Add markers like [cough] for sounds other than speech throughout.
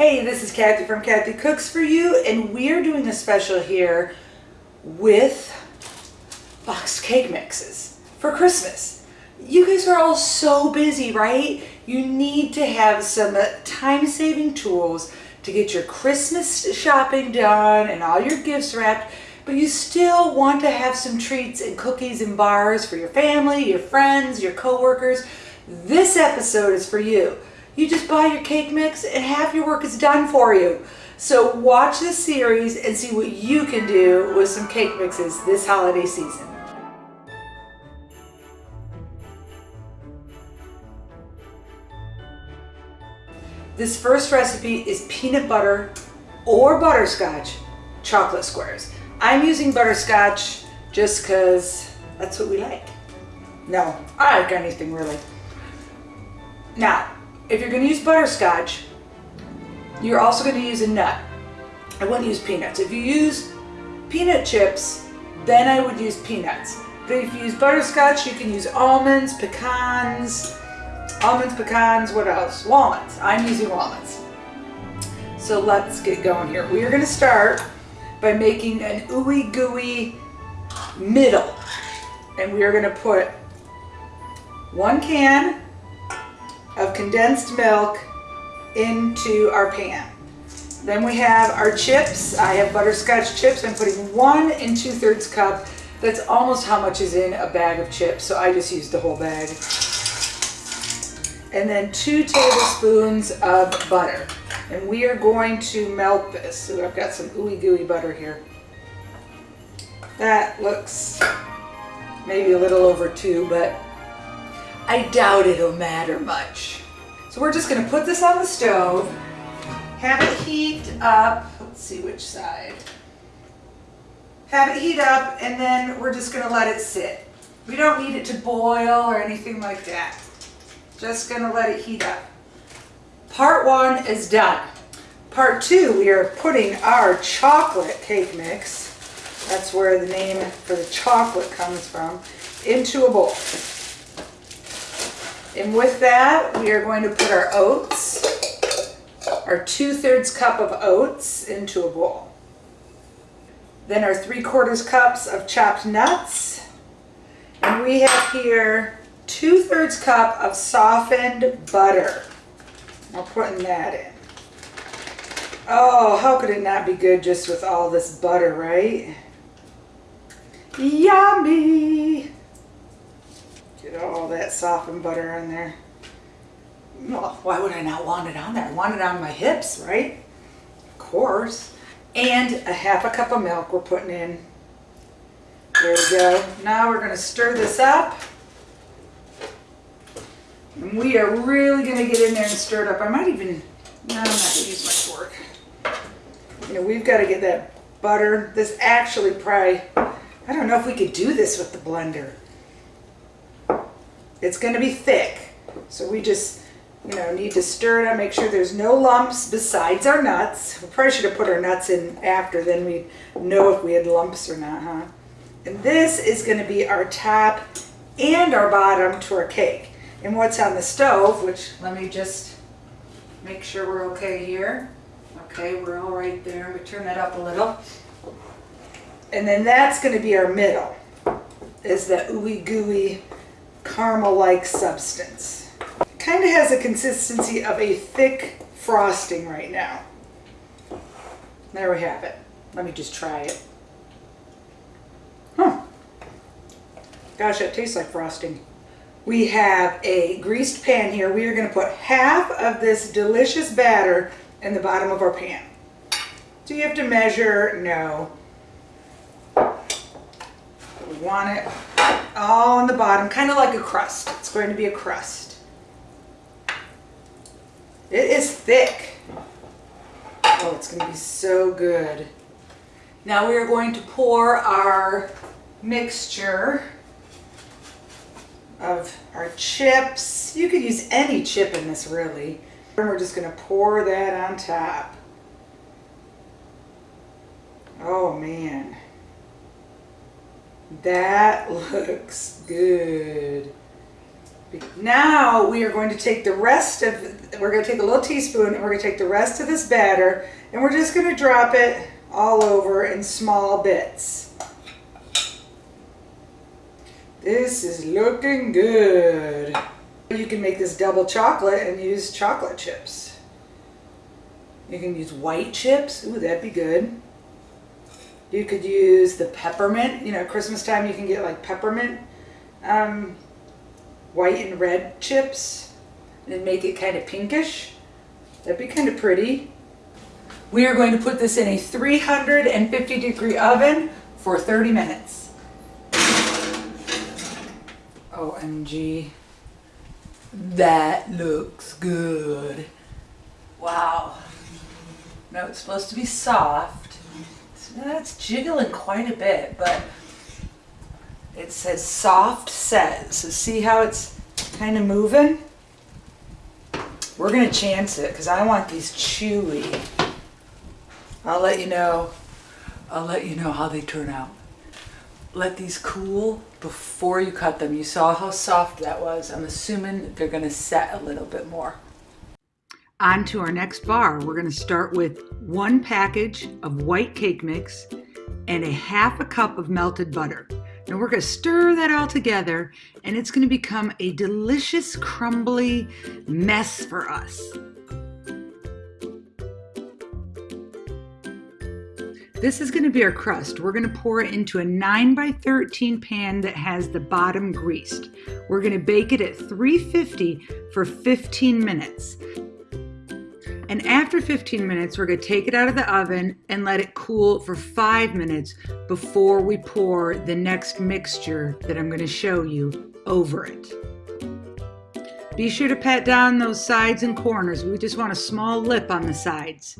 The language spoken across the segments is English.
Hey, this is Kathy from Kathy Cooks For You, and we are doing a special here with boxed cake mixes for Christmas. You guys are all so busy, right? You need to have some time-saving tools to get your Christmas shopping done and all your gifts wrapped, but you still want to have some treats and cookies and bars for your family, your friends, your coworkers. This episode is for you. You just buy your cake mix and half your work is done for you. So watch this series and see what you can do with some cake mixes this holiday season. This first recipe is peanut butter or butterscotch chocolate squares. I'm using butterscotch just because that's what we like. No, I like anything really. Now, if you're going to use butterscotch, you're also going to use a nut. I wouldn't use peanuts. If you use peanut chips, then I would use peanuts. But if you use butterscotch, you can use almonds, pecans, almonds, pecans, what else? Walnuts. I'm using walnuts. So let's get going here. We are going to start by making an ooey gooey middle. And we are going to put one can of condensed milk into our pan. Then we have our chips. I have butterscotch chips. I'm putting one and two thirds cup. That's almost how much is in a bag of chips. So I just used the whole bag and then two tablespoons of butter. And we are going to melt this. So I've got some ooey gooey butter here. That looks maybe a little over two, but I doubt it'll matter much. So we're just gonna put this on the stove, have it heat up, let's see which side. Have it heat up and then we're just gonna let it sit. We don't need it to boil or anything like that. Just gonna let it heat up. Part one is done. Part two, we are putting our chocolate cake mix, that's where the name for the chocolate comes from, into a bowl. And with that, we are going to put our oats, our two-thirds cup of oats into a bowl. Then our three-quarters cups of chopped nuts. And we have here two-thirds cup of softened butter. I'm putting that in. Oh, how could it not be good just with all this butter, right? Yummy! Get all that softened butter on there. Well, why would I not want it on there? I want it on my hips, right? Of course. And a half a cup of milk we're putting in. There we go. Now we're going to stir this up. And we are really going to get in there and stir it up. I might even, no, I'm not going to use my fork. You know, we've got to get that butter. This actually probably, I don't know if we could do this with the blender. It's going to be thick. So we just, you know, need to stir it up, make sure there's no lumps besides our nuts. We probably should have put our nuts in after, then we'd know if we had lumps or not, huh? And this is going to be our top and our bottom to our cake and what's on the stove, which let me just make sure we're okay here. Okay, we're all right there. We turn that up a little. And then that's going to be our middle, is the ooey gooey caramel-like substance. Kind of has a consistency of a thick frosting right now. There we have it. Let me just try it. Huh. Gosh, that tastes like frosting. We have a greased pan here. We are going to put half of this delicious batter in the bottom of our pan. Do you have to measure? No. We want it all on the bottom, kind of like a crust. It's going to be a crust. It is thick. Oh, it's going to be so good. Now we are going to pour our mixture of our chips. You could use any chip in this really. And we're just going to pour that on top. Oh man. That looks good. Now we are going to take the rest of, we're going to take a little teaspoon and we're going to take the rest of this batter and we're just going to drop it all over in small bits. This is looking good. You can make this double chocolate and use chocolate chips. You can use white chips. Ooh, that'd be good. You could use the peppermint. You know, Christmas time you can get like peppermint um, white and red chips and make it kind of pinkish. That'd be kind of pretty. We are going to put this in a 350 degree oven for 30 minutes. OMG. That looks good. Wow. Now it's supposed to be soft. That's jiggling quite a bit, but it says soft set. So see how it's kind of moving? We're going to chance it because I want these chewy. I'll let you know. I'll let you know how they turn out. Let these cool before you cut them. You saw how soft that was. I'm assuming they're going to set a little bit more. On to our next bar. We're going to start with one package of white cake mix and a half a cup of melted butter. Now we're going to stir that all together and it's going to become a delicious crumbly mess for us. This is going to be our crust. We're going to pour it into a 9 by 13 pan that has the bottom greased. We're going to bake it at 350 for 15 minutes. And after 15 minutes, we're gonna take it out of the oven and let it cool for five minutes before we pour the next mixture that I'm gonna show you over it. Be sure to pat down those sides and corners. We just want a small lip on the sides.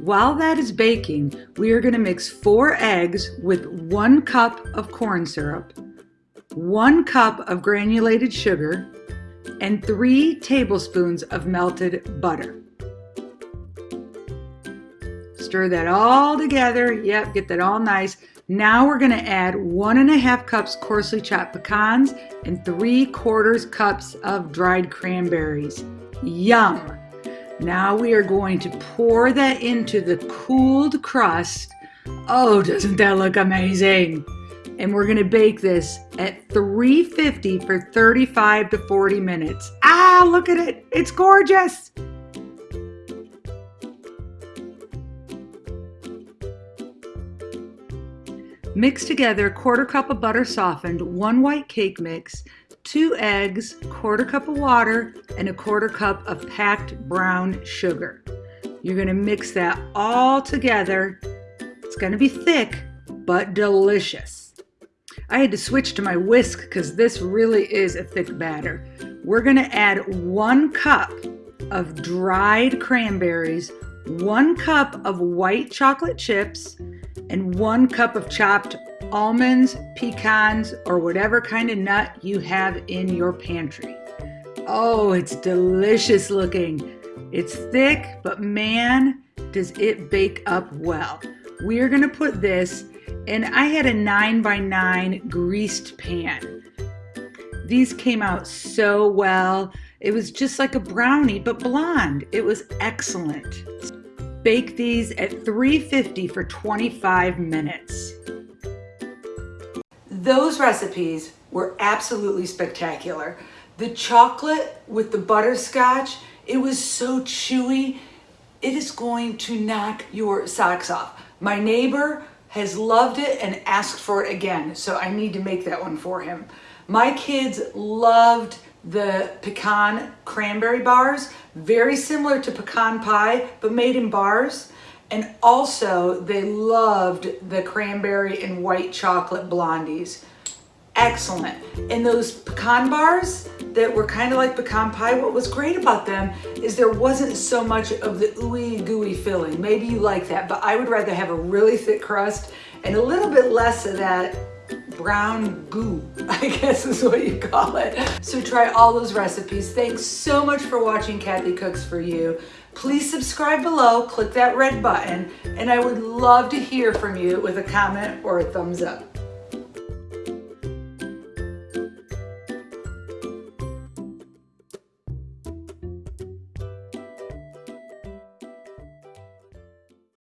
While that is baking, we are going to mix four eggs with one cup of corn syrup, one cup of granulated sugar, and three tablespoons of melted butter. Stir that all together. Yep, get that all nice. Now we're gonna add one and a half cups coarsely chopped pecans and three quarters cups of dried cranberries. Yum! Now we are going to pour that into the cooled crust. Oh, doesn't that look amazing? And we're gonna bake this at 350 for 35 to 40 minutes. Ah, look at it, it's gorgeous. Mix together a quarter cup of butter softened, one white cake mix, two eggs, quarter cup of water, and a quarter cup of packed brown sugar. You're gonna mix that all together. It's gonna be thick, but delicious. I had to switch to my whisk because this really is a thick batter. We're gonna add one cup of dried cranberries, one cup of white chocolate chips, and one cup of chopped almonds, pecans, or whatever kind of nut you have in your pantry. Oh, it's delicious looking. It's thick, but man, does it bake up well. We are gonna put this and I had a 9 by 9 greased pan. These came out so well. It was just like a brownie, but blonde. It was excellent. Bake these at 350 for 25 minutes. Those recipes were absolutely spectacular. The chocolate with the butterscotch, it was so chewy. It is going to knock your socks off. My neighbor has loved it and asked for it again. So I need to make that one for him. My kids loved the pecan cranberry bars, very similar to pecan pie, but made in bars. And also they loved the cranberry and white chocolate blondies. Excellent. And those pecan bars that were kind of like pecan pie, what was great about them is there wasn't so much of the ooey gooey filling. Maybe you like that, but I would rather have a really thick crust and a little bit less of that brown goo, [laughs] I guess is what you call it. So try all those recipes. Thanks so much for watching Kathy Cooks For You. Please subscribe below, click that red button, and I would love to hear from you with a comment or a thumbs up.